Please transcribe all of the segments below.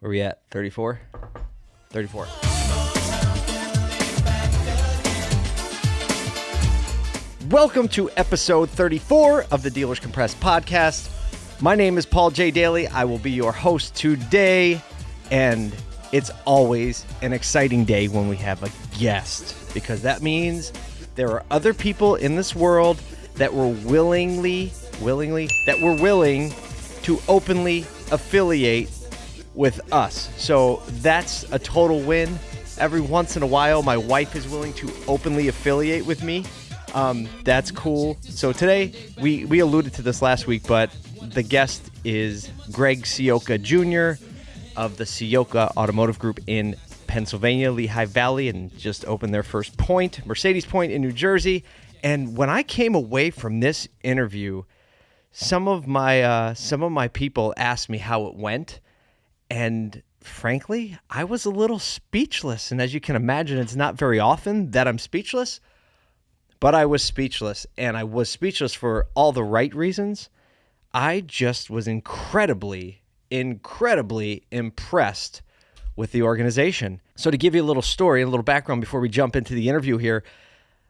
Where we at? 34? 34. Welcome to episode 34 of the Dealers Compressed podcast. My name is Paul J. Daly. I will be your host today, and it's always an exciting day when we have a guest because that means there are other people in this world that were willingly, willingly, that were willing to openly affiliate with us. So that's a total win. Every once in a while, my wife is willing to openly affiliate with me. Um, that's cool. So today, we, we alluded to this last week, but the guest is Greg Ciocca Jr. of the Ciocca Automotive Group in Pennsylvania, Lehigh Valley, and just opened their first point, Mercedes Point in New Jersey. And when I came away from this interview, some of my uh, some of my people asked me how it went, and frankly, I was a little speechless. And as you can imagine, it's not very often that I'm speechless, but I was speechless, and I was speechless for all the right reasons. I just was incredibly, incredibly impressed with the organization. So, to give you a little story, and a little background before we jump into the interview here,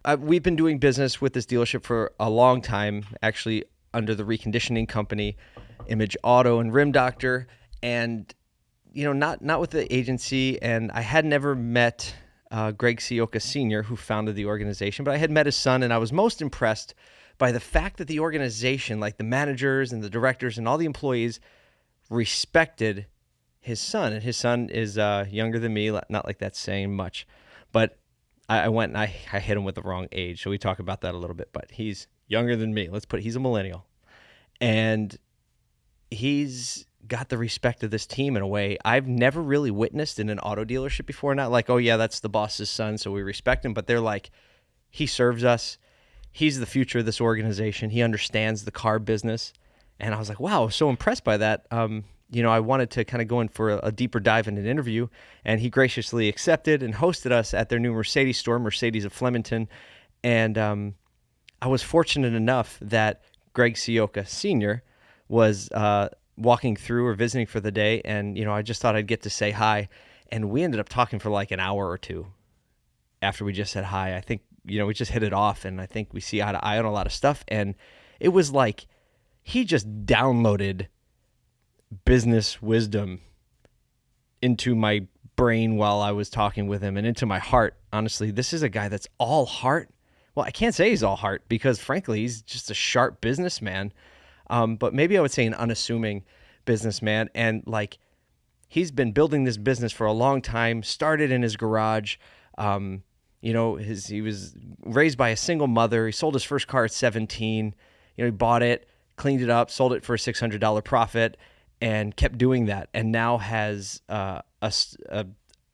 uh, we've been doing business with this dealership for a long time, actually under the reconditioning company, Image Auto and Rim Doctor, and you know, not not with the agency. And I had never met uh, Greg Ciocca Sr., who founded the organization, but I had met his son, and I was most impressed by the fact that the organization, like the managers and the directors and all the employees, respected his son. And his son is uh, younger than me, not like that's saying much, but I, I went and I, I hit him with the wrong age. So we talk about that a little bit, but he's younger than me. Let's put he's a millennial. And he's got the respect of this team in a way I've never really witnessed in an auto dealership before. Not like, oh yeah, that's the boss's son, so we respect him, but they're like, he serves us. He's the future of this organization. He understands the car business. And I was like, wow, I was so impressed by that. Um, you know, I wanted to kind of go in for a, a, deeper dive in an interview, and he graciously accepted and hosted us at their new Mercedes store, Mercedes of Flemington. And um, I was fortunate enough that Greg Ciocca Sr. was uh, walking through or visiting for the day, and you know, I just thought I'd get to say hi, and we ended up talking for like an hour or two after we just said hi. I think you know we just hit it off, and I think we see eye to eye on a lot of stuff, and it was like he just downloaded business wisdom into my brain while I was talking with him and into my heart. Honestly, this is a guy that's all heart. Well, I can't say he's all heart because frankly, he's just a sharp businessman. Um, but maybe I would say an unassuming businessman. And like, he's been building this business for a long time, started in his garage. Um, you know, his he was raised by a single mother. He sold his first car at 17. You know, he bought it, cleaned it up, sold it for a $600 profit, and kept doing that, and now has uh, a, a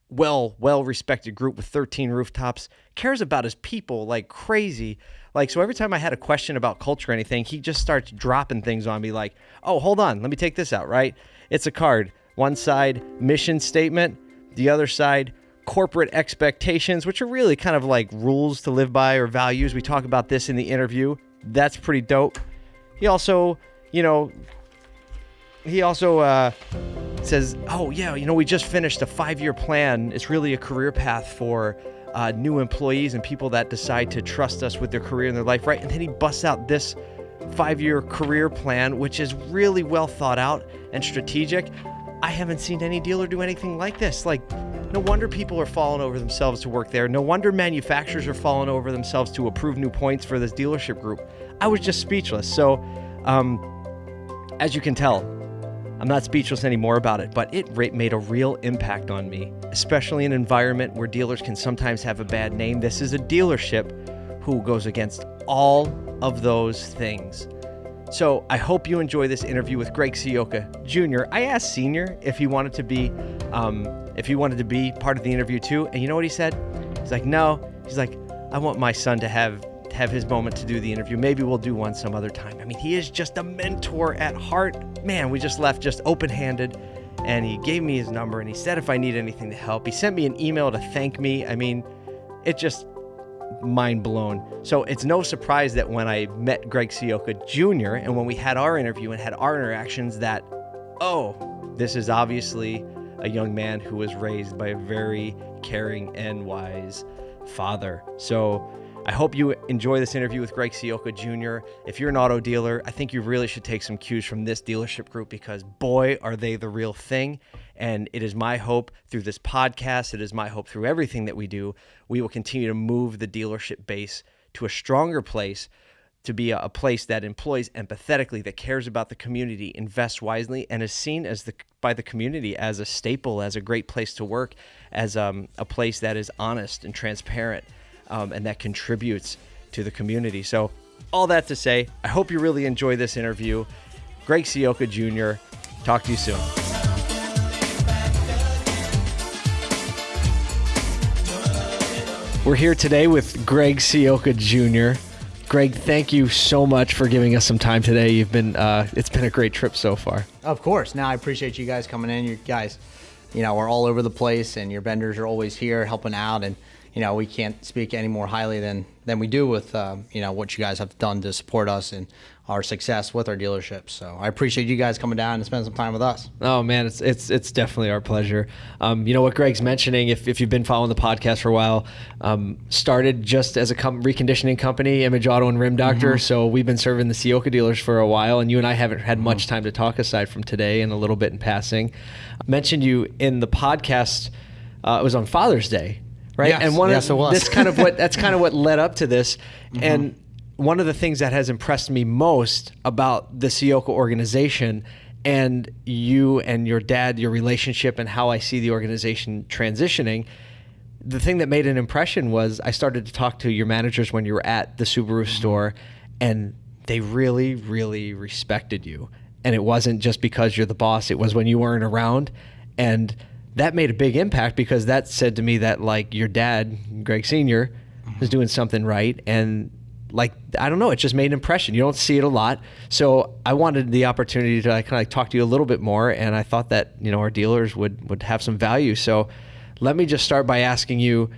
well well respected group with 13 rooftops. Cares about his people like crazy. Like so, every time I had a question about culture or anything, he just starts dropping things on me. Like, oh, hold on, let me take this out. Right? It's a card. One side mission statement, the other side corporate expectations, which are really kind of like rules to live by or values. We talk about this in the interview. That's pretty dope. He also, you know, he also uh, says, "Oh yeah, you know, we just finished a five-year plan. It's really a career path for uh, new employees and people that decide to trust us with their career and their life, right?" And then he busts out this five-year career plan, which is really well thought out and strategic. I haven't seen any dealer do anything like this. Like, no wonder people are falling over themselves to work there. No wonder manufacturers are falling over themselves to approve new points for this dealership group. I was just speechless. So, um, as you can tell, I'm not speechless anymore about it, but it made a real impact on me, especially in an environment where dealers can sometimes have a bad name. This is a dealership who goes against all of those things. So I hope you enjoy this interview with Greg Ciocca Jr. I asked Senior if he wanted to be, um, if he wanted to be part of the interview too, and you know what he said? He's like, no. He's like, I want my son to have have his moment to do the interview. Maybe we'll do one some other time. I mean, he is just a mentor at heart. Man, we just left just open handed and he gave me his number and he said if I need anything to help. He sent me an email to thank me. I mean, it just mind blown. So it's no surprise that when I met Greg Ciocca Jr. and when we had our interview and had our interactions that, oh, this is obviously a a young man who was raised by a very caring and wise father. So I hope you enjoy this interview with Greg Ciocca Jr. If you're an auto dealer, I think you really should take some cues from this dealership group because boy, are they the real thing. And it is my hope through this podcast, it is my hope through everything that we do, we will continue to move the dealership base to a stronger place to be a, place that employs empathetically, that cares about the community, invests wisely, and is seen as the by the community as a staple, as a great place to work, as um, a place that is honest and transparent, um, and that contributes to the community. So, all that to say, I hope you really enjoy this interview. Greg Ciocca Jr. Talk to you soon. We're here today with Greg Ciocca Jr. Greg, thank you so much for giving us some time today. You've been uh, it's been a great trip so far. Of course. Now I appreciate you guys coming in. You guys, you know, are all over the place, and your vendors are always here helping out. And you know, we can't speak any more highly than than we do with um, you know what you guys have done to support us and our success with our dealerships. So I appreciate you guys coming down and spending some time with us. Oh man, it's it's it's definitely our pleasure. Um, you know what Greg's mentioning, if, if you've been following the podcast for a while, um, started just as a com- reconditioning company, Image Auto and Rim Doctor. Mm-hmm. So we've been serving the Ciocca dealers for a while, and you and I haven't had mm-hmm. much time to talk aside from today and a little bit in passing. I mentioned you in the podcast. Uh, it was on Father's Day, right? Yes, and one yes, of, it was. This kind of what that's kind of what led up to this, mm-hmm. and one of the things that has impressed me most about the Ciocca organization and you and your dad, your relationship, and how I see the organization transitioning. The thing that made an impression was I started to talk to your managers when you were at the Subaru mm-hmm. store, and they really, really respected you. And it wasn't just because you're the boss, it was when you weren't around. And that made a big impact because that said to me that, like, your dad, Greg Sr., mm-hmm. is doing something right. And like I don't know, it just made an impression. You don't see it a lot, so I wanted the opportunity to kind of like talk to you a little bit more, and I thought that you know our dealers would would have some value. So let me just start by asking you,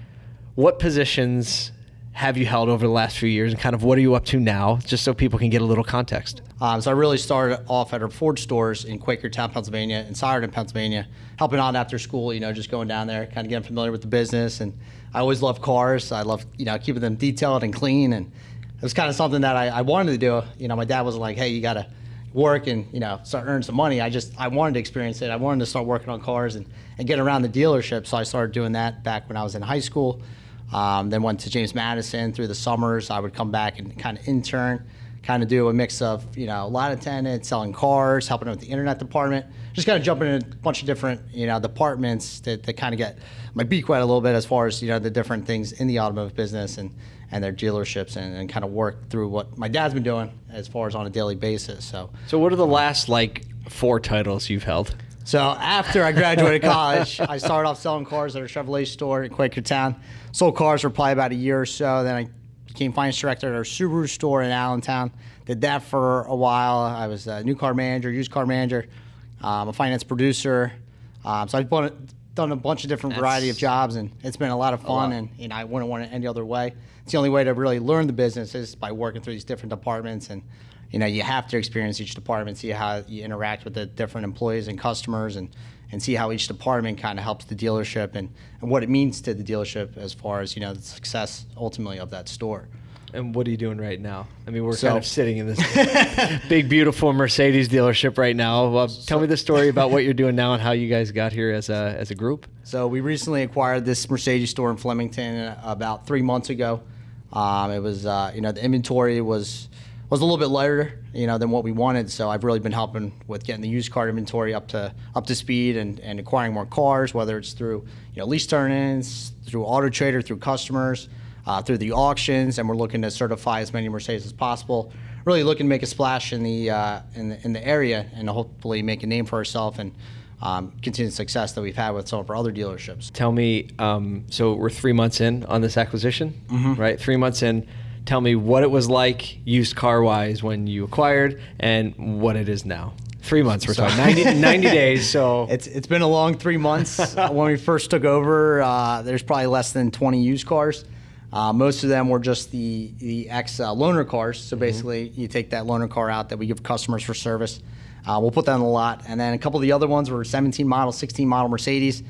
what positions have you held over the last few years, and kind of what are you up to now, just so people can get a little context. Um, so I really started off at our Ford stores in Quakertown, Pennsylvania, and Souderton, Pennsylvania, helping out after school. You know, just going down there, kind of getting familiar with the business, and I always love cars. I love you know keeping them detailed and clean and it was kind of something that I, I wanted to do. You know, my dad was like, "Hey, you got to work and you know start earning some money." I just I wanted to experience it. I wanted to start working on cars and and get around the dealership. So I started doing that back when I was in high school. Um, then went to James Madison through the summers. I would come back and kind of intern, kind of do a mix of you know a lot attendant, selling cars, helping out with the internet department, just kind of jumping in a bunch of different you know departments that kind of get my beak wet a little bit as far as you know the different things in the automotive business and and their dealerships and, and kind of work through what my dad's been doing as far as on a daily basis. So, so what are the last like four titles you've held? So after I graduated college, I started off selling cars at a Chevrolet store in Quakertown. Sold cars for probably about a year or so. Then I became finance director at our Subaru store in Allentown. Did that for a while. I was a new car manager, used car manager, um, a finance producer. Um, so I've done a bunch of different That's variety of jobs, and it's been a lot of fun. Lot. And you know, I wouldn't want it any other way it's the only way to really learn the business is by working through these different departments and you know you have to experience each department see how you interact with the different employees and customers and and see how each department kind of helps the dealership and, and what it means to the dealership as far as you know the success ultimately of that store and what are you doing right now? I mean, we're so, kind of sitting in this big, beautiful Mercedes dealership right now. Well, tell me the story about what you're doing now and how you guys got here as a as a group. So we recently acquired this Mercedes store in Flemington about three months ago. Um, it was, uh, you know, the inventory was was a little bit lighter, you know, than what we wanted. So I've really been helping with getting the used car inventory up to up to speed and, and acquiring more cars, whether it's through you know lease turn-ins, through Auto Trader, through customers, uh, through the auctions, and we're looking to certify as many Mercedes as possible. Really looking to make a splash in the uh, in the in the area and hopefully make a name for ourselves and um, continued success that we've had with some of our other dealerships. Tell me, um, so we're three months in on this acquisition, mm-hmm. right? Three months in. Tell me what it was like used car wise when you acquired and what it is now. Three months, we're talking 90, 90, days. So it's it's been a long three months. when we first took over, uh, there's probably less than 20 used cars. Uh, most of them were just the the ex uh, loaner cars. So mm-hmm. basically, mm-hmm. you take that loaner car out that we give customers for service. Uh, we'll put that on the lot. And then a couple of the other ones were 17 model, 16 model Mercedes.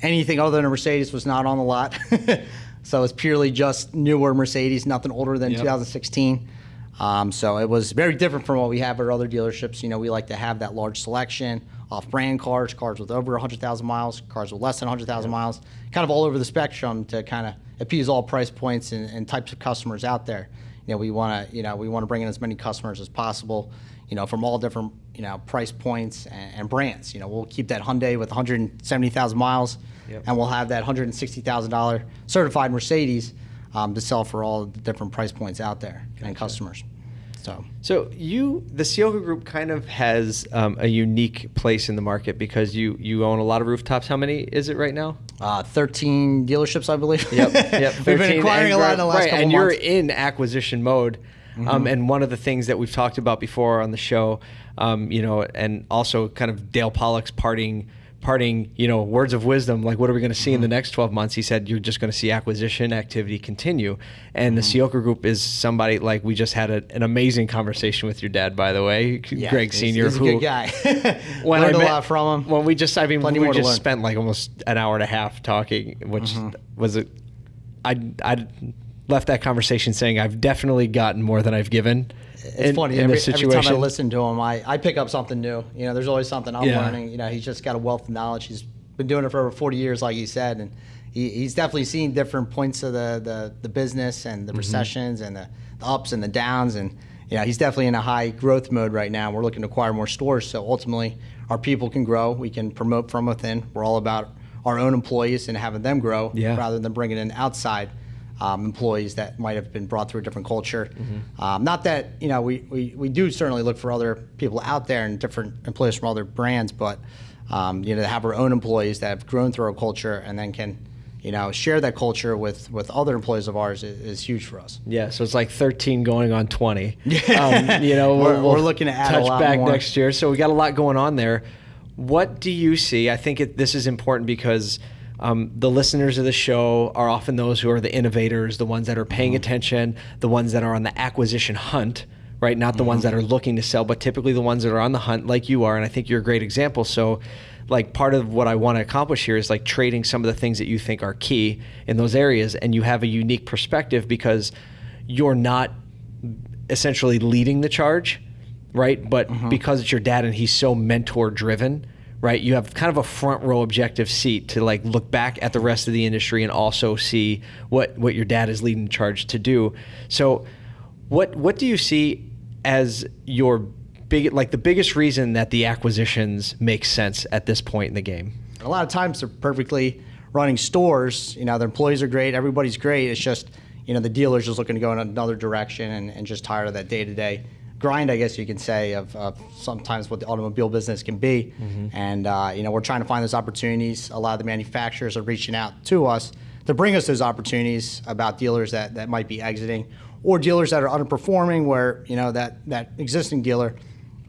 Anything other than a Mercedes was not on the lot. so it's purely just newer Mercedes, nothing older than 2016. Um, so it was very different from what we have at other dealerships. You know, we like to have that large selection, off-brand cars, cars with over 100,000 miles, cars with less than 100,000 miles, kind of all over the spectrum to kind of appease all price points and, and types of customers out there. You know, we want to, you know, we want to bring in as many customers as possible. You know, from all different, you know, price points and, and brands. You know, we'll keep that Hyundai with 170,000 miles, Yep. and we'll have that $160,000 certified Mercedes um, to sell for all the different price points out there and customers. So. So you, the Ciocca Group, kind of has um, a unique place in the market because you you own a lot of rooftops. How many is it right now? Uh, 13 dealerships, I believe. Yep, yep. We've been 13 acquiring a lot in the last right, couple and months. Mm-hmm. you're in acquisition mode. Um, and one of the things that we've talked about before on the show, um, you know, and also kind of Dale Pollak's parting, parting, you know, words of wisdom. Like, what are we going to see in the Mm-hmm. next 12 months? He said, you're just going to see acquisition activity continue. And Mm-hmm. the Ciocca Group is somebody like we just had a, an amazing conversation with your dad, by the way, Yeah, Greg he's- Senior, He's a who good guy. when Learned I a met- lot from him. When we just, I mean, Plenty we just learn. spent like almost an hour and a half talking, which Mm-hmm. was it. I I left that conversation saying I've definitely gotten more than I've given. It's in, funny. in every, every time I listen to him, I, I pick up something new. You know, there's always something I'm Yeah. learning. You know, he's just got a wealth of knowledge. He's been doing it for over 40 years, like you said, and he, he's definitely seen different points of the, the, the business and the mm-hmm. recessions and the, the ups and the downs. And, you know, he's definitely in a high growth mode right now. We're looking to acquire more stores. So ultimately, our people can grow. We can promote from within. We're all about our own employees and having them grow Yeah. rather than bringing in outside um, employees that might have been brought through a different culture. Um, not that you know we, we, we do certainly look for other people out there and different employees from other brands, but um, you know to have our own employees that have grown through our culture and then can you know share that culture with with other employees of ours is, is huge for us. Yeah, so it's like 13 going on 20. Um, you know, We're- we'll, we're looking to add a touch lot back more. next year. So we got a lot going on there. What do you see? I think it, this is important because um, the listeners of the show are often those who are the innovators, the ones that are paying Mm-hmm. attention, the ones that are on the acquisition hunt, right? Not the ones that Mm-hmm. are looking to sell, but typically the ones that are on the hunt, like you are. And I think you're a great example. So, like, part of what I want to accomplish here is like trading some of the things that you think are key in those areas. And you have a unique perspective because you're not essentially leading the charge, right? But because it's your dad and he's so mentor driven, right? You have kind of a front row objective seat to like look back at the rest of the industry and also see what what your dad is leading the charge to do. So what what do you see as your big like the biggest reason that the acquisitions make sense at this point in the game? A lot of times they're perfectly running stores. You know, their employees are great, everybody's great. It's just, you know, the dealer's just looking to go in another direction and, and just tired of that day to day grind, I guess you can say, of, of sometimes what the automobile business can be. And, uh, you know, we're trying to find those opportunities. A lot of the manufacturers are reaching out to us to bring us those opportunities about dealers that, that might be exiting or dealers that are underperforming where, you know, that, that existing dealer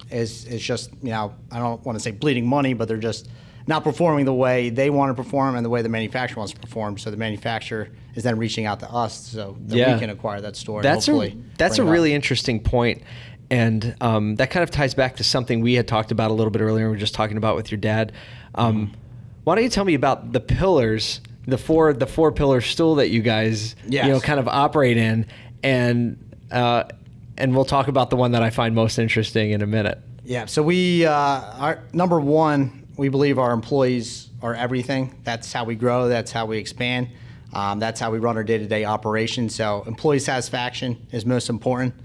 is is just you know I don't want to say bleeding money, but they're just not performing the way they want to perform and the way the manufacturer wants to perform. So the manufacturer is then reaching out to us so that Yeah. we can acquire that store. That's a that's a it up. really interesting point, and um, that kind of ties back to something we had talked about a little bit earlier. We were just talking about with your dad. Um, Mm-hmm. Why don't you tell me about the pillars, the four the four pillar stool that you guys Yes. you know kind of operate in, and uh, and we'll talk about the one that I find most interesting in a minute. Yeah. So we, uh, our number one, we believe our employees are everything. That's how we grow. That's how we expand. Um, that's how we run our day-to-day operations. So employee satisfaction is most important.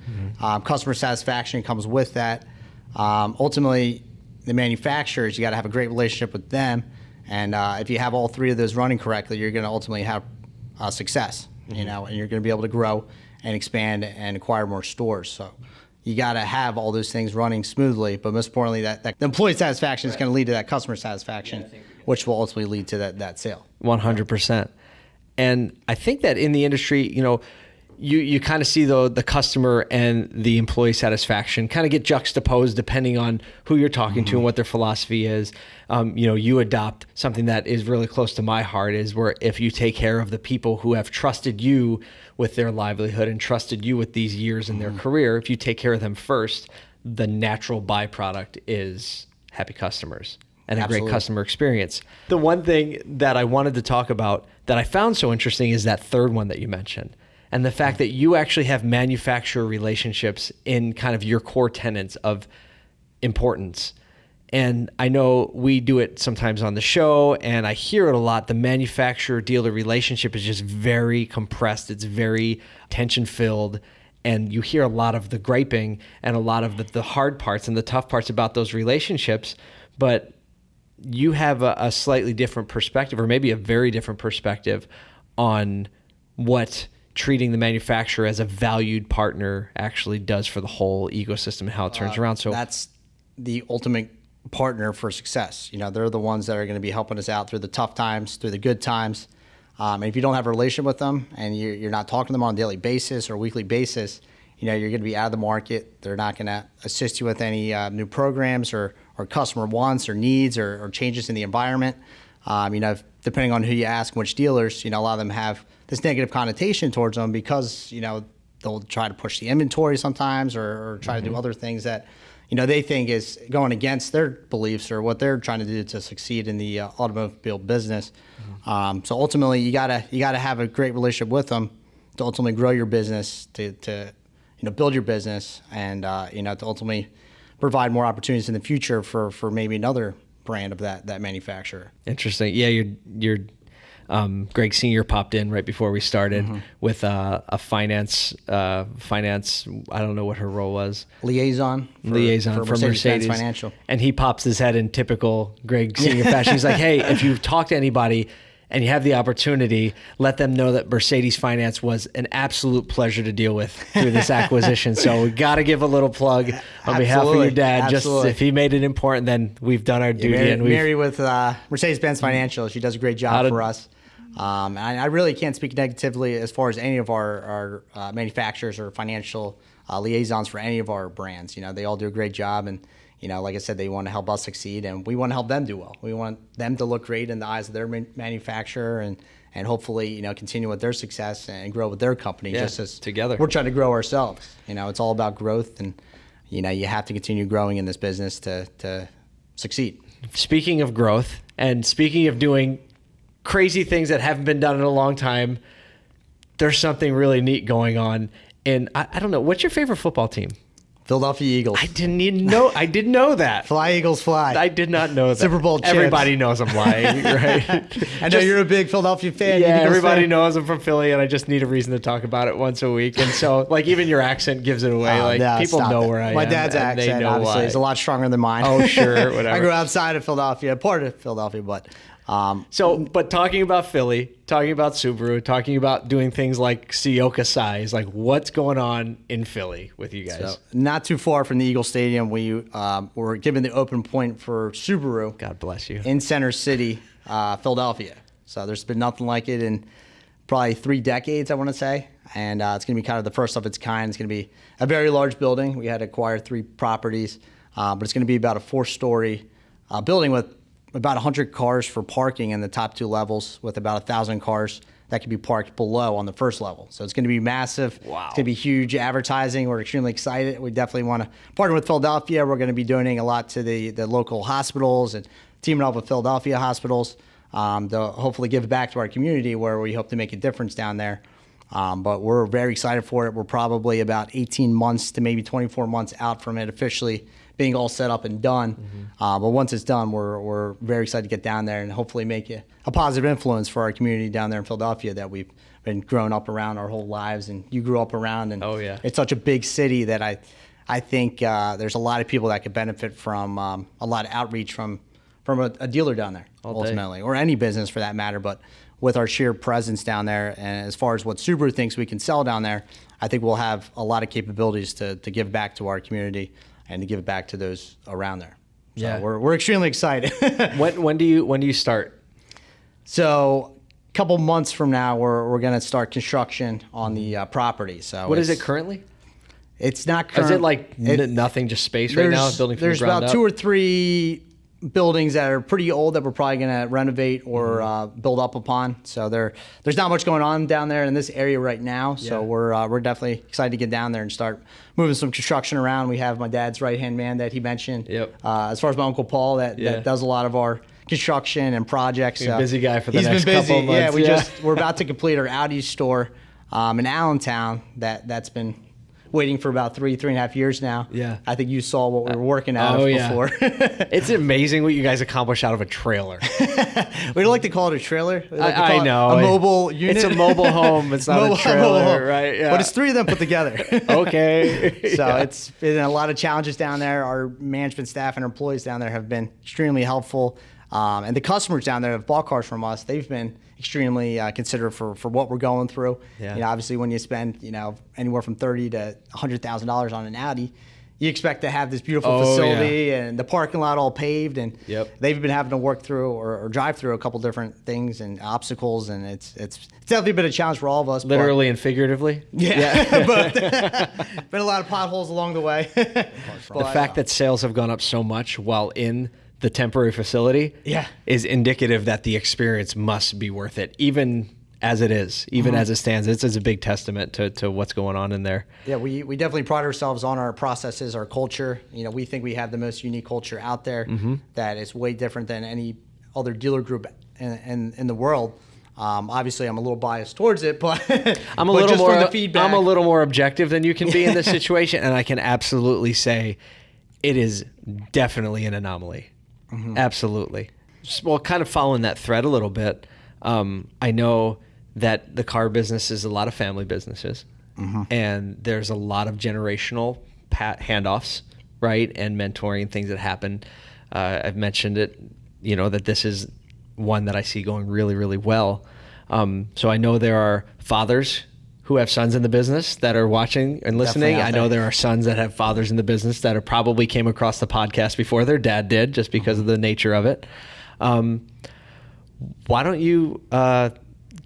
Um, customer satisfaction comes with that. Um, ultimately, the manufacturers, you got to have a great relationship with them. And uh, if you have all three of those running correctly, you're going to ultimately have uh, success. You know, and you're going to be able to grow and expand and acquire more stores. So you got to have all those things running smoothly. But most importantly, that, that the employee satisfaction is going to lead to that customer satisfaction, which will ultimately lead to that, that sale. One hundred percent. And I think that in the industry, you know, you you kind of see the the customer and the employee satisfaction kind of get juxtaposed depending on who you're talking to and what their philosophy is. Um, you know, you adopt something that is really close to my heart is where if you take care of the people who have trusted you with their livelihood and trusted you with these years in their career, if you take care of them first, the natural byproduct is happy customers and a Absolutely. great customer experience. The one thing that I wanted to talk about that I found so interesting is that third one that you mentioned. And the fact that you actually have manufacturer relationships in kind of your core tenets of importance. And I know we do it sometimes on the show, and I hear it a lot. The manufacturer dealer relationship is just very compressed, it's very tension filled. And you hear a lot of the griping and a lot of the, the hard parts and the tough parts about those relationships. But you have a, a slightly different perspective, or maybe a very different perspective, on what treating the manufacturer as a valued partner actually does for the whole ecosystem and how it turns around. So that's the ultimate partner for success. You know, they're the ones that are going to be helping us out through the tough times, through the good times. Um, and if you don't have a relationship with them and you're, you're not talking to them on a daily basis or weekly basis, you know, you're going to be out of the market. They're not going to assist you with any uh, new programs or, or customer wants or needs or, or changes in the environment. Um, you know, if, depending on who you ask, which dealers, you know, a lot of them have this negative connotation towards them because, you know, they'll try to push the inventory sometimes or, or try to do other things that, you know, they think is going against their beliefs or what they're trying to do to succeed in the uh, automobile business. Um, so ultimately, you gotta you gotta have a great relationship with them to ultimately grow your business, to, to you know build your business, and uh, you know to ultimately provide more opportunities in the future for for maybe another brand of that that manufacturer. Interesting. Yeah, your your um, Greg Senior popped in right before we started Mm-hmm. with uh, a finance uh, finance. I don't know what her role was. Liaison, for, liaison for, Mercedes, Financial. and he pops his head in typical Greg Senior fashion. He's like, "Hey, if you talk to anybody." And you have the opportunity, let them know that Mercedes Finance was an absolute pleasure to deal with through this acquisition. so we got to give a little plug on behalf of your dad. Absolutely. Just if he made it important, then we've done our duty. Mary, and we've, Mary with uh, Mercedes-Benz Financial, she does a great job for us. Um, and I, I really can't speak negatively as far as any of our, our uh, manufacturers or financial uh, liaisons for any of our brands. You know, they all do a great job, and you know, like I said, they want to help us succeed, and we want to help them do well. We want them to look great in the eyes of their manufacturer, and and hopefully, you know, continue with their success and grow with their company. Yeah, just as together. we're trying to grow ourselves. You know, it's all about growth, and you know, you have to continue growing in this business to to succeed. speaking of growth and speaking of doing crazy things that haven't been done in a long time, there's something really neat going on. And I, I don't know, what's your favorite football team? Philadelphia Eagles. I didn't even know. I didn't know that. Fly Eagles fly. I did not know that. Super Bowl champs. Everybody knows I'm lying, right? I know Just- you're a big Philadelphia fan. Yeah, everybody fan. knows I'm from Philly, and I just need a reason to talk about it once a week. And so, like, even your accent gives it away. Oh, like, no, people know it. where I My am. My dad's accent, obviously, why. is a lot stronger than mine. Oh, sure, whatever. I grew outside of Philadelphia, part of Philadelphia, but um, So, but talking about Philly, talking about Subaru, talking about doing things like Ciocca size, like what's going on in Philly with you guys? so not too far from the Eagle Stadium, we um, were given the open point for Subaru God bless you. in Center City, uh, Philadelphia. So there's been nothing like it in probably three decades, I want to say. And uh, it's going to be kind of the first of its kind. It's going to be a very large building. We had to acquire three properties, uh, but it's going to be about a four story uh, building with about 100 cars for parking in the top two levels, with about 1,000 cars that can be parked below on the first level. So it's going to be massive. Wow. It's going to be huge advertising. We're extremely excited. We definitely want to partner with Philadelphia. We're going to be donating a lot to the, the local hospitals and teaming up with Philadelphia hospitals um, to hopefully give back to our community where we hope to make a difference down there. Um, but we're very excited for it. We're probably about 18 months to maybe 24 months out from it officially being all set up and done. Uh, but once it's done, we're, we're very excited to get down there and hopefully make a, a positive influence for our community down there in Philadelphia that we've been growing up around our whole lives and you grew up around. And Oh, yeah. it's such a big city that I, I think uh, there's a lot of people that could benefit from um, a lot of outreach from, from a, a dealer down there day. ultimately, or any business for that matter. But with our sheer presence down there, and as far as what Subaru thinks we can sell down there, I think we'll have a lot of capabilities to, to give back to our community and to give it back to those around there. So Yeah. we're, we're extremely excited. when when do you when do you start? so a couple months from now, we're, we're going to start construction on the uh, property. So What is it currently? It's not Is it like it- nothing, just space right now, building from There's the about up? two or three buildings that are pretty old that we're probably going to renovate or Mm-hmm. uh, build up upon. So there, there's not much going on down there in this area right now. So Yeah. we're uh, we're definitely excited to get down there and start moving some construction around. We have my dad's right hand man that he mentioned. Yep. Uh, as far as my uncle Paul, that, Yeah. that does a lot of our construction and projects. So busy guy for the he's next been busy. couple of Yeah, months, we yeah. just we're about to complete our Audi store um, in Allentown. That that's been waiting for about three three and a half years now. Yeah. I think you saw what we were working out Oh, yeah. before. It's amazing what you guys accomplish out of a trailer. we don't like to call it a trailer. Like I- I know. a mobile unit. It's a mobile home. It's not a Mobile- trailer, home. right? Yeah. But it's three of them put together. okay. So Yeah. it's been a lot of challenges down there. Our management staff and our employees down there have been extremely helpful. Um, and the customers down there have bought cars from us. They've been extremely uh, considerate for, for what we're going through. Yeah. You know, obviously when you spend, you know, anywhere from thirty to hundred thousand dollars on an Audi, you expect to have this beautiful Oh, facility and the parking lot all paved and Yep. they've been having to work through or, or drive through a couple different things and obstacles and it's it's, it's definitely been a challenge for all of us. but- literally and figuratively. yeah, but been a lot of potholes along the way. The fact uh, that sales have gone up so much while in the temporary facility Yeah. is indicative that the experience must be worth it, even as it is, even Mm-hmm. as it stands. It's, it's a big testament to, to what's going on in there. yeah, we, we definitely pride ourselves on our processes, our culture. You know, we think we have the most unique culture out there Mm-hmm. that is way different than any other dealer group in, in, in the world. Um, obviously, I'm a little biased towards it, but I'm a but little more. from the feedback. I'm a little more objective than you can be in this situation, and I can absolutely say it is definitely an anomaly. Mm-hmm. Absolutely. Just, well, kind of following that thread a little bit. Um, I know that the car business is a lot of family businesses, Mm-hmm. and there's a lot of generational pat handoffs, right, and mentoring things that happen. Uh, I've mentioned it, you know, that this is one that I see going really, really well. Um, so I know there are fathers who have sons in the business that are watching and listening. I know there. are sons that have fathers in the business that are probably came across the podcast before their dad did, just because of the nature of it. Um, why don't you uh,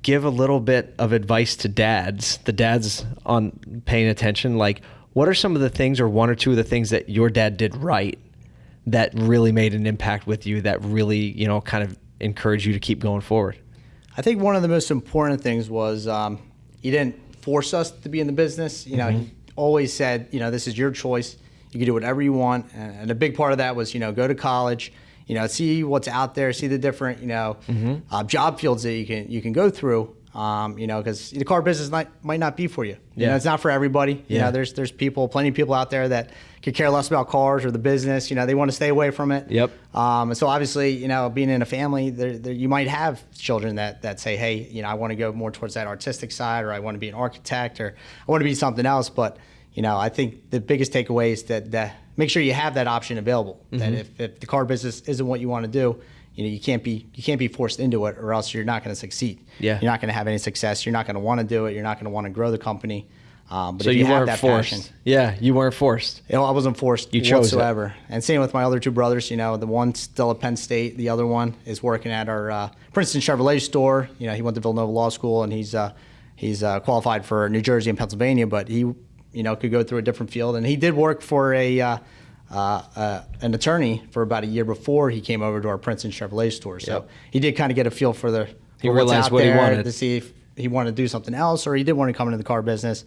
give a little bit of advice to dads, the dads on paying attention? Like, what are some of the things, or one or two of the things that your dad did right that really made an impact with you, that really, you know, kind of encouraged you to keep going forward? I think one of the most important things was um, he didn't force us to be in the business. You know, he always said, you know, this is your choice. You can do whatever you want. And, a big part of that was, you know, go to college, you know, see what's out there, see the different, you know, uh, job fields that you can you can go through. Um, you know, because the car business might might not be for you. You Yeah. know, it's not for everybody. You Yeah. know, there's there's people, plenty of people out there that could care less about cars or the business. You know, they want to stay away from it. Yep. Um, and so obviously, you know, being in a family, there, there, you might have children that, that say, hey, you know, I want to go more towards that artistic side, or I want to be an architect, or I want to be something else. But, you know, I think the biggest takeaway is that, that make sure you have that option available. Mm-hmm. That if, if the car business isn't what you want to do, you know, you can't be you can't be forced into it, or else you're not going to succeed. Yeah. You're not going to have any success. You're not going to want to do it. You're not going to want to grow the company. Um, but So if you, you, have weren't that forced. passion, Yeah, you weren't forced. you know, I wasn't forced You chose it. And same with my other two brothers. You know, the one's still at Penn State. The other one is working at our uh, Princeton Chevrolet store. You know, he went to Villanova Law School and he's uh, he's uh, qualified for New Jersey and Pennsylvania, but he you know could go through a different field. And he did work for a uh, uh, an attorney for about a year before he came over to our Princeton Chevrolet store. So Yep. he did kind of get a feel for the He for realized out what he wanted. to see if he wanted to do something else or he did want to come into the car business.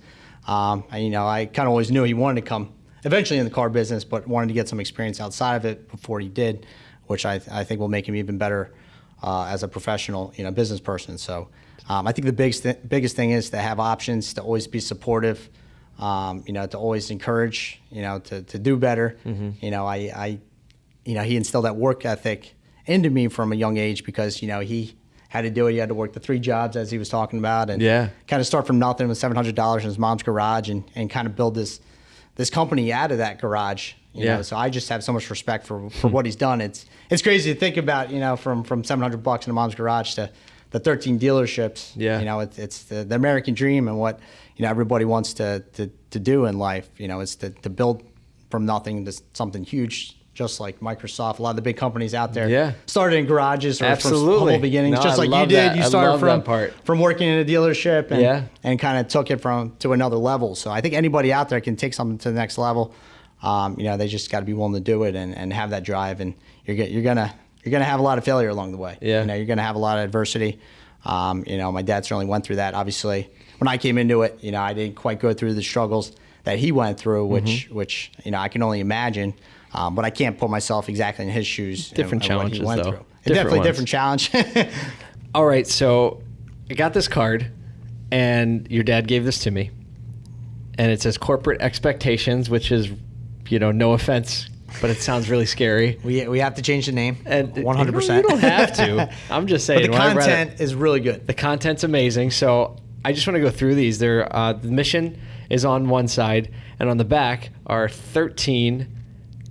Um, and, you know, I kind of always knew he wanted to come eventually in the car business, but wanted to get some experience outside of it before he did, which I, I think will make him even better uh, as a professional, you know, business person. So um, I think the biggest th- biggest thing is to have options, to always be supportive, um, you know, to always encourage, you know, to, to do better. You know, I, I, you know, he instilled that work ethic into me from a young age because, you know, he had to do it. He had to work the three jobs as he was talking about and Yeah. kind of start from nothing with $700 in his mom's garage and, and kind of build this, this company out of that garage. You Yeah. know, so I just have so much respect for, for what he's done. It's, it's crazy to think about, you know, from, from 700 bucks in a mom's garage to the 13 dealerships. Yeah. You know, it's, it's the, the American dream and what, you know, everybody wants to, to, to do in life. You know, is to, to build from nothing to something huge, just like Microsoft. A lot of the big companies out there Yeah. started in garages or Absolutely. from humble beginnings, No, just I like you did. that. You started from part. from working in a dealership and, Yeah. and kind of took it from to another level. So I think anybody out there can take something to the next level. Um, you know, they just got to be willing to do it and, and have that drive, and you're get, you're gonna you're gonna have a lot of failure along the way. Yeah. you know, you're gonna have a lot of adversity. Um, you know, my dad certainly went through that. Obviously, when I came into it, you know, I didn't quite go through the struggles that he went through, which Mm-hmm. which you know I can only imagine. Um, but I can't put myself exactly in his shoes. and- Different and what he challenges, went though. Different Definitely ones. different challenge. All right, so I got this card, and your dad gave this to me, and it says corporate expectations, which is, you know, no offense, but it sounds really scary. we, we have to change the name. And one hundred percent. You don't have to. I'm just saying. But the when I read content is really good. The content's amazing. So I just want to go through these. There, uh, the mission is on one side, and on the back are 13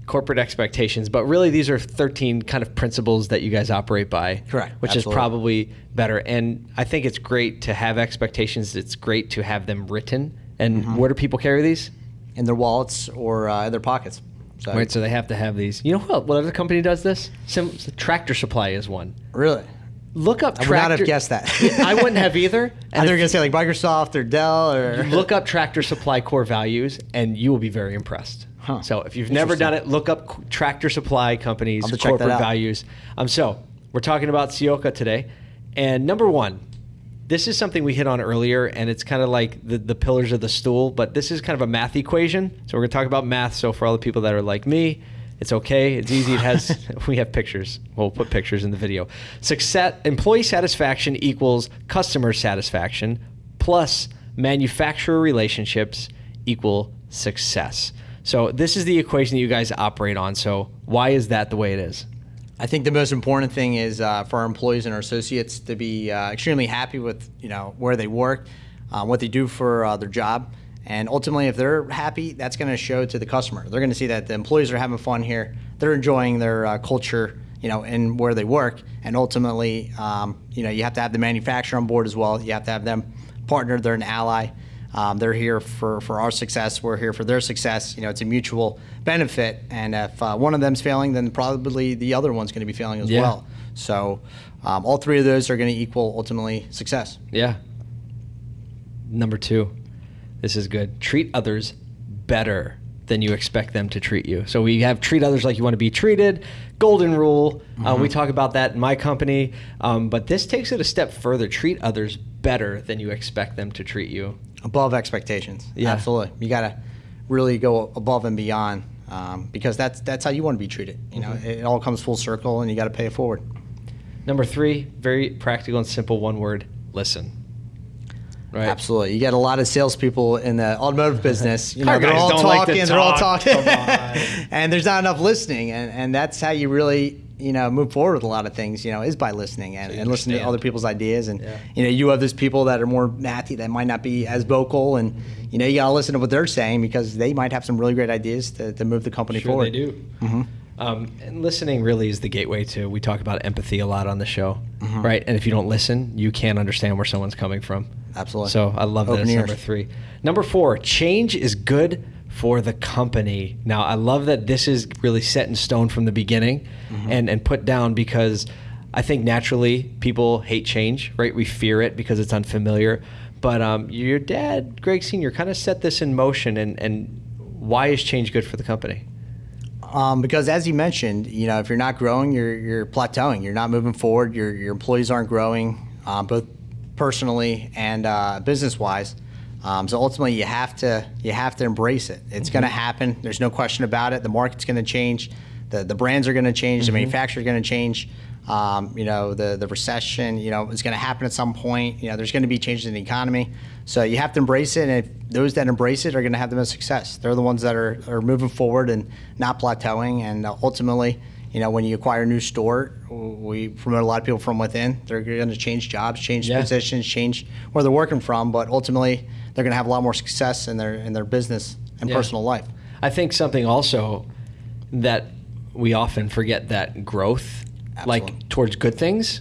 corporate expectations. But really, these are 13 kind of principles that you guys operate by. Correct. Which Absolutely. is probably better. And I think it's great to have expectations. It's great to have them written. And Mm-hmm. where do people carry these? in their wallets or uh, in their pockets. So Right, so they have to have these. You know what? What other company does this? Sim- Tractor Supply is one. really, Look up. I would not have Tractor- guessed that. I wouldn't have either. And they're gonna say like Microsoft or Dell or look up Tractor Supply core values, and you will be very impressed. Huh. So if you've never done it, look up Tractor Supply companies I'll have to check that corporate values. Um, so we're talking about Ciocca today, and number one, this is something we hit on earlier, and it's kind of like the, the pillars of the stool, but this is kind of a math equation. So we're going to talk about math. So for all the people that are like me, it's okay. It's easy. It has we have pictures. We'll put pictures in the video. Success employee satisfaction equals customer satisfaction plus manufacturer relationships equal success. So this is the equation that you guys operate on. So why is that the way it is? I think the most important thing is uh, for our employees and our associates to be uh, extremely happy with you know where they work, uh, what they do for uh, their job, and ultimately, if they're happy, that's going to show to the customer. They're going to see that the employees are having fun here. They're enjoying their uh, culture, you know, and where they work. And ultimately, um, you know, you have to have the manufacturer on board as well. You have to have them partner. They're an ally. Um, they're here for, for our success. We're here for their success. You know, it's a mutual benefit. And if uh, one of them's failing, then probably the other one's going to be failing as Yeah. well. So um, all three of those are going to equal ultimately success. Yeah. Number two, this is good. Treat others better than you expect them to treat you. So we have treat others like you want to be treated. Golden rule. Uh, we talk about that in my company, um, but this takes it a step further. Treat others better than you expect them to treat you. Above expectations. Yeah. Absolutely. You got to really go above and beyond um, because that's that's how you want to be treated. You know, Mm-hmm. it all comes full circle, and you got to pay it forward. Number three, very practical and simple. One word: listen. Right. Absolutely. You get a lot of salespeople in the automotive business. You know, they're all don't like to talking, they're all talking, and there's not enough listening. And, and that's how you really, you know, move forward with a lot of things. You know, is by listening and, and listening to other people's ideas. And Yeah. you know, you have those people that are more mathy that might not be as vocal, and you know, you gotta listen to what they're saying because they might have some really great ideas to, to move the company Sure, forward. they do. Mm-hmm. Um, and listening really is the gateway to. We talk about empathy a lot on the show, right? And if you don't listen, you can't understand where someone's coming from. Absolutely. So I love Open ears. Number three. Number four. Change is good for the company. Now I love that this is really set in stone from the beginning, and and put down because I think naturally people hate change, right? We fear it because it's unfamiliar. But um, your dad, Greg Senior, kind of set this in motion, and and why is change good for the company? Um, because as you mentioned, you know, if you're not growing, you're you're plateauing. You're not moving forward. Your your employees aren't growing, um, both personally and uh, business wise. Um, so ultimately, you have to you have to embrace it. It's going to happen. There's no question about it. The market's going to change. The the brands are going to change. The manufacturers are going to change. Um, you know, the the recession. You know, is going to happen at some point. You know, there's going to be changes in the economy. So you have to embrace it. And if those that embrace it are going to have the most success. They're the ones that are, are moving forward and not plateauing. And uh, ultimately, you know, when you acquire a new store, we promote a lot of people from within. They're going to change jobs, change Yeah. positions, change where they're working from. But ultimately, they're going to have a lot more success in their in their business and Yeah. personal life. I think something also that we often forget that growth, Absolutely. like towards good things,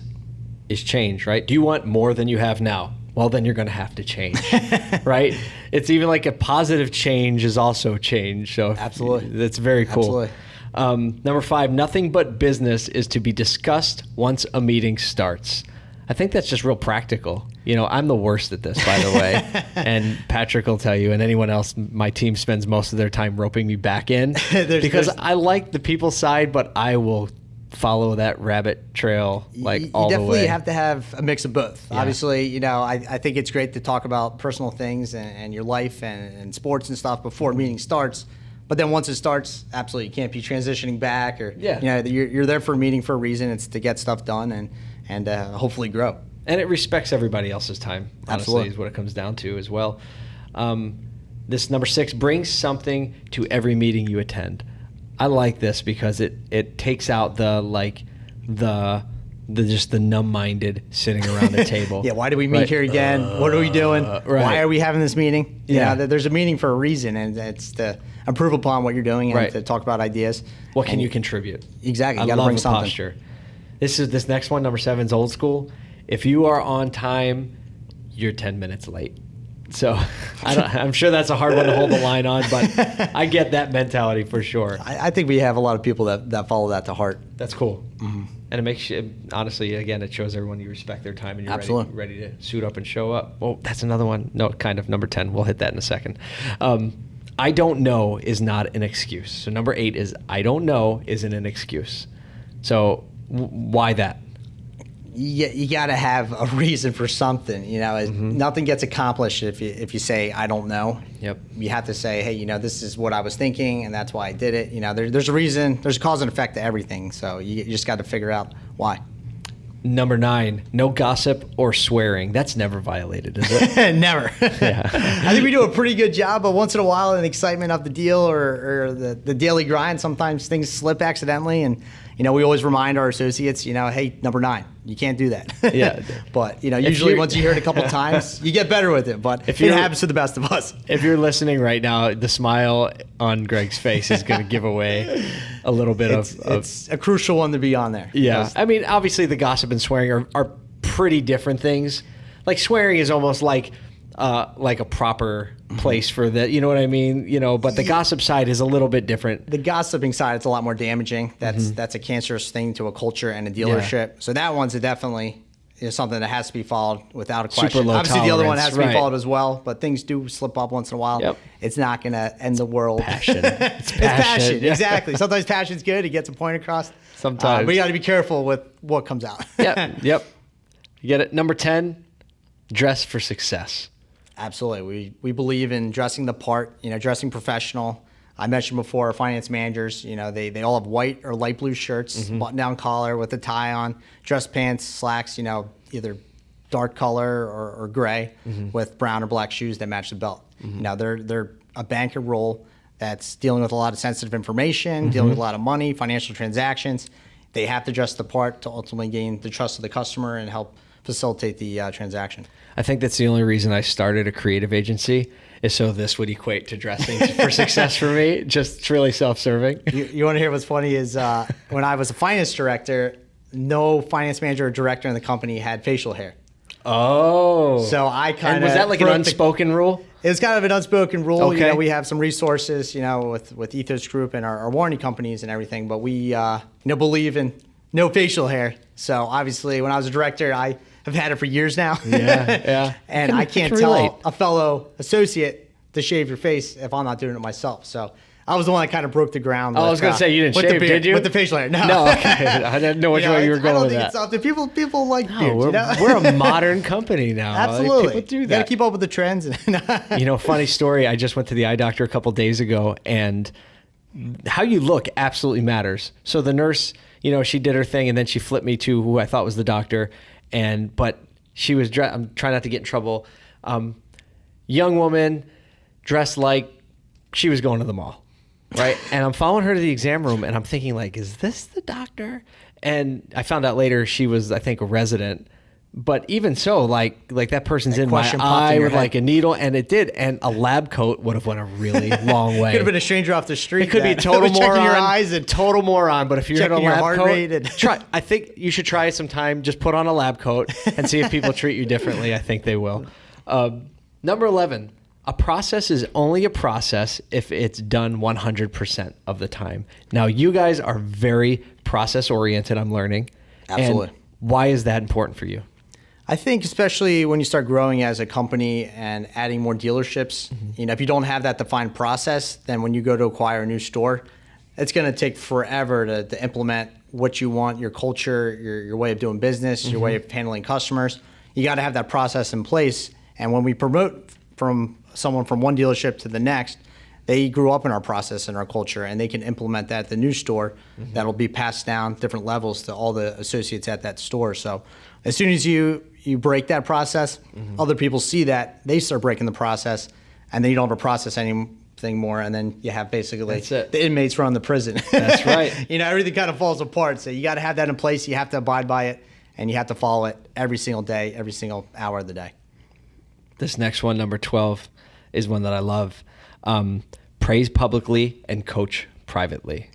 is change, right? Do you want more than you have now? Well, then you're going to have to change, right? It's even like a positive change is also change. So Absolutely. that's very cool. Absolutely. Um, number five, nothing but business is to be discussed once a meeting starts. I think that's just real practical. You know, I'm the worst at this, by the way, and Patrick will tell you, and anyone else. My team spends most of their time roping me back in There's- because there's- I like the people side, but I will follow that rabbit trail like you, you all the definitely way. have to have a mix of both. Yeah. Obviously, you know, I, I think it's great to talk about personal things and, and your life and, and sports and stuff before a meeting starts. But then once it starts, absolutely, you can't be transitioning back or, Yeah. you know, you're, you're there for a meeting for a reason. It's to get stuff done and, and uh, hopefully grow. and it respects everybody else's time. Honestly, Absolutely. is what it comes down to as well. Um, this number six brings something to every meeting you attend. I like this because it it takes out the like the the just the numb-minded sitting around the table. Yeah, why do we meet Right. here again? what are we doing? Uh, right. Why are we having this meeting? You Yeah. know, there's a meeting for a reason, and it's to improve upon what you're doing and Right. to talk about ideas. What can And you contribute? Exactly, I you gotta love bring something. posture. This is this next one, number seven, is old school. If you are on time, you're ten minutes late. So I don't, I'm sure that's a hard one to hold the line on, but I get that mentality for sure. I, I think we have a lot of people that, that follow that to heart. That's cool. And it makes you, honestly, again, it shows everyone you respect their time and you're ready, Absolutely. ready to suit up and show up. Well, that's another one. No, kind of number 10. We'll hit that in a second. Um, I don't know is not an excuse. So number eight is I don't know isn't an excuse. So w- why that? You, you got to have a reason for something. You know, mm-hmm. nothing gets accomplished if you if you say I don't know. Yep. You have to say, hey, you know, this is what I was thinking, and that's why I did it. You know, there, there's a reason. There's a cause and effect to everything. So you, you just got to figure out why. Number nine, no gossip or swearing. That's never violated, is it? Never. Yeah. I think we do a pretty good job, but once in a while, in the excitement of the deal or, or the, the daily grind, sometimes things slip accidentally. And, you know, we always remind our associates, you know, hey, number nine, you can't do that. Yeah. but, you know, usually once you hear it a couple times, you get better with it. But If it happens to the best of us. if you're listening right now, the smile on Greg's face is going to give away a little bit It's, of, of it's a crucial one to be on there. Yeah, I mean, obviously, the gossip and swearing are, are pretty different things. Like swearing is almost like uh, like a proper place for the, you know what I mean? You know, but the gossip side is a little bit different. the gossiping side, it's a lot more damaging. That's that's a cancerous thing to a culture and a dealership. So that one's a definitely is something that has to be followed without a question. low Obviously, the other one has to be right. followed as well. But things do slip up once in a while. Yep. It's not going to end the world. Passion. it's It's passion. passion, yeah. Exactly. Sometimes passion's good. It gets a point across. Sometimes. Uh, but you got to be careful with what comes out. Yep, yep. You get it. Number ten, dress for success. Absolutely. We we believe in dressing the part, you know, dressing professional. I mentioned before our finance managers, you know, they, they all have white or light blue shirts, Mm-hmm. button down collar with a tie on, dress pants, slacks, you know, either dark color or, or gray Mm-hmm. with brown or black shoes that match the belt. You know, they're they're a banker role that's dealing with a lot of sensitive information, dealing with a lot of money, financial transactions. They have to dress the part to ultimately gain the trust of the customer and help facilitate the uh, transaction. I think that's the only reason I started a creative agency is so this would equate to dressing for success for me. Just it's really self-serving. you, you want to hear what's funny is uh, when I was a finance director, no finance manager or director in the company had facial hair. Oh, So I kind of was that like an unspoken rule? It was kind of an unspoken rule. You Okay. know, we have some resources, you know, with with Ethos Group and our, our warranty companies and everything, but we uh, you know believe in no facial hair. So obviously, when I was a director, I have had it for years now. Yeah, yeah. and I can- I can't can tell relate. a fellow associate to shave your face if I'm not doing it myself. So. I was the one that kind of broke the ground. Oh, I was gonna uh, say you didn't with the shave, beard- did you? With the facial hair, no. No, okay. I didn't know which You know, way you were it's- I don't with think that. it's something people people like No, beards. we're, you know? we're a modern company now. Like, Absolutely. people do You got to keep up with the trends. you know, funny story. I just went to the eye doctor a couple days ago, and how you look absolutely matters. So the nurse, you know, she did her thing, and then she flipped me to who I thought was the doctor, and but she was. Dre- I'm trying not to get in trouble. Um, young woman, dressed like she was going to the mall, right? and I'm following her to the exam room, and I'm thinking like, is this the doctor? And I found out later she was, I think, a resident. But even so, like like that person's in my in eye your with head. like a needle, and it did. And a lab coat would have went a really long way. Could have been a stranger off the street. It could be a total moron. your eyes and total moron. But if you're in a lab heart coat, rate and- try. I think you should try sometime. Just put on a lab coat and see if people treat you differently. I think they will. Um, number eleven. A process is only a process if it's done 100% of the time. Now, you guys are very process oriented, I'm learning. Absolutely. why is that important for you? I think especially when you start growing as a company and adding more dealerships, mm-hmm. you know, if you don't have that defined process, then when you go to acquire a new store, it's going to take forever to, to, implement what you want, your culture, your, your way of doing business, mm-hmm. your way of handling customers. You got to have that process in place. And when we promote from someone from one dealership to the next, they grew up in our process and our culture, and they can implement that at the new store. Mm-hmm. That'll be passed down different levels to all the associates at that store. So, as soon as you you break that process, mm-hmm. other people see that they start breaking the process, and then you don't have a process anything more, and then you have basically the inmates run the prison. That's right. you know, everything kind of falls apart. So you got to have that in place. You have to abide by it, and you have to follow it every single day, every single hour of the day. This next one, number twelve, is one that I love. Um, praise publicly and coach privately.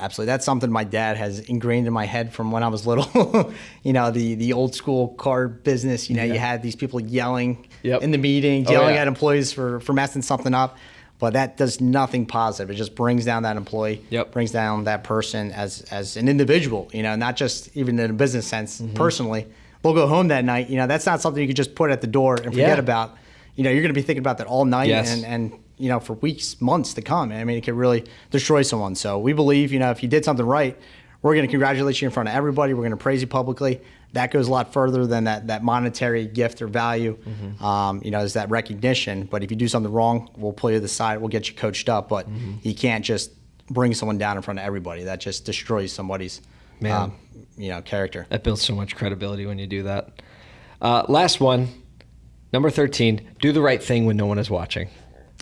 Absolutely, that's something my dad has ingrained in my head from when I was little. you know, the the old school car business. You know, yeah. you had these people yelling yep. in the meeting, oh, yelling yeah. at employees for for messing something up, but that does nothing positive. It just brings down that employee. Yep. brings down that person as as an individual. You know, not just even in a business sense. Mm-hmm. Personally, we'll go home that night. You know, that's not something you could just put at the door and forget yeah. about. You know, you're going to be thinking about that all night yes. and and you know, for weeks, months to come. I mean, it could really destroy someone. So we believe, you know, if you did something right, we're going to congratulate you in front of everybody. We're going to praise you publicly. That goes a lot further than that that monetary gift or value. Mm-hmm. Um, you know, is that recognition. But if you do something wrong, we'll pull you to the side. We'll get you coached up. But mm-hmm. you can't just bring someone down in front of everybody. That just destroys somebody's, um, you know, character. That builds so much credibility when you do that. Uh, last one, number thirteen. Do the right thing when no one is watching.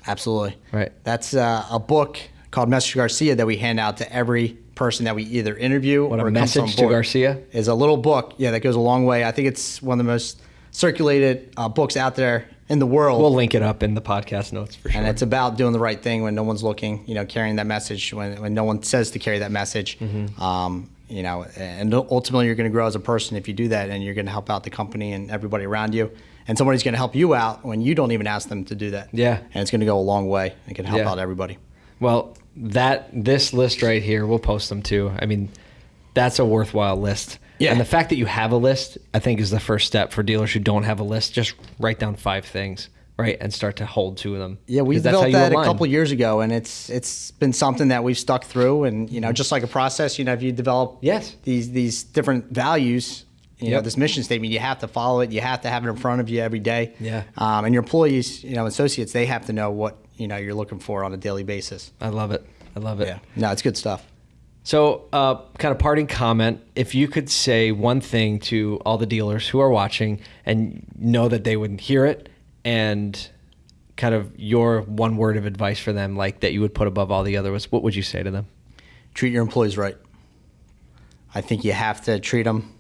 Absolutely. Right. That's uh, a book called Message to Garcia that we hand out to every person that we either interview what or a message to Garcia is a little book. Yeah, that goes a long way. I think it's one of the most circulated uh, books out there in the world. We'll link it up in the podcast notes for sure. And it's about doing the right thing when no one's looking. You know, carrying that message when when no one says to carry that message. Mm-hmm. Um, you know, and ultimately you're going to grow as a person if you do that, and you're going to help out the company and everybody around you and somebody's going to help you out when you don't even ask them to do that. Yeah. And it's going to go a long way. It can help yeah. out everybody. Well, that this list right here, we'll post them too. I mean, that's a worthwhile list. Yeah. And the fact that you have a list, I think, is the first step for dealers who don't have a list. Just write down five things, right, and start to hold to them. Yeah, we developed that align. a couple years ago, and it's it's been something that we've stuck through. And you know, just like a process, you know, if you develop yes these these different values, you yep. know this mission statement you have to follow it you have to have it in front of you every day. Yeah. Um, and your employees you know associates they have to know what you know you're looking for on a daily basis. I love it. I love it. Yeah. No it's good stuff. So uh, kind of parting comment if you could say one thing to all the dealers who are watching and know that they wouldn't hear it and kind of your one word of advice for them like that you would put above all the others what would you say to them? Treat your employees right. I think you have to treat them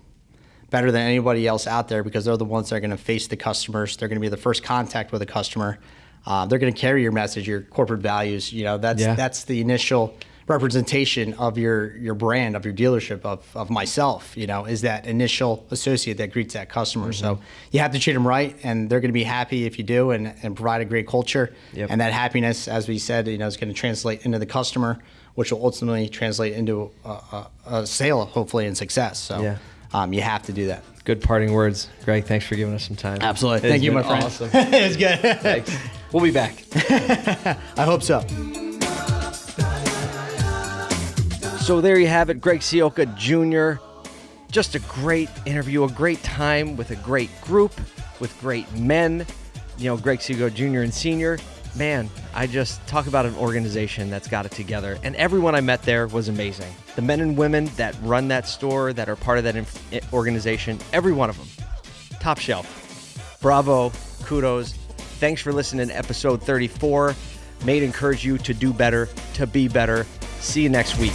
better than anybody else out there because they're the ones that are going to face the customers. They're going to be the first contact with a customer. Uh, they're going to carry your message, your corporate values. You know, that's yeah. that's the initial representation of your your brand, of your dealership, of, of myself. You know, is that initial associate that greets that customer. Mm-hmm. So you have to treat them right, and they're going to be happy if you do, and, and provide a great culture. Yep. And that happiness, as we said, you know, is going to translate into the customer, which will ultimately translate into a, a, a sale, hopefully, and success. So. Yeah um, you have to do that. Good parting words, Greg. Thanks for giving us some time. Absolutely. Thank you, my friend. Awesome. it was good. Thanks. We'll be back. I hope so. So there you have it, Greg Ciocca Jr. Just a great interview, a great time with a great group, with great men. You know, Greg Ciocca Jr. and Senior man, I just talk about an organization that's got it together. And everyone I met there was amazing. The men and women that run that store, that are part of that inf- eh, organization, every one of them, top shelf. Bravo, kudos. Thanks for listening to episode 34. May encourage you to do better, to be better. See you next week.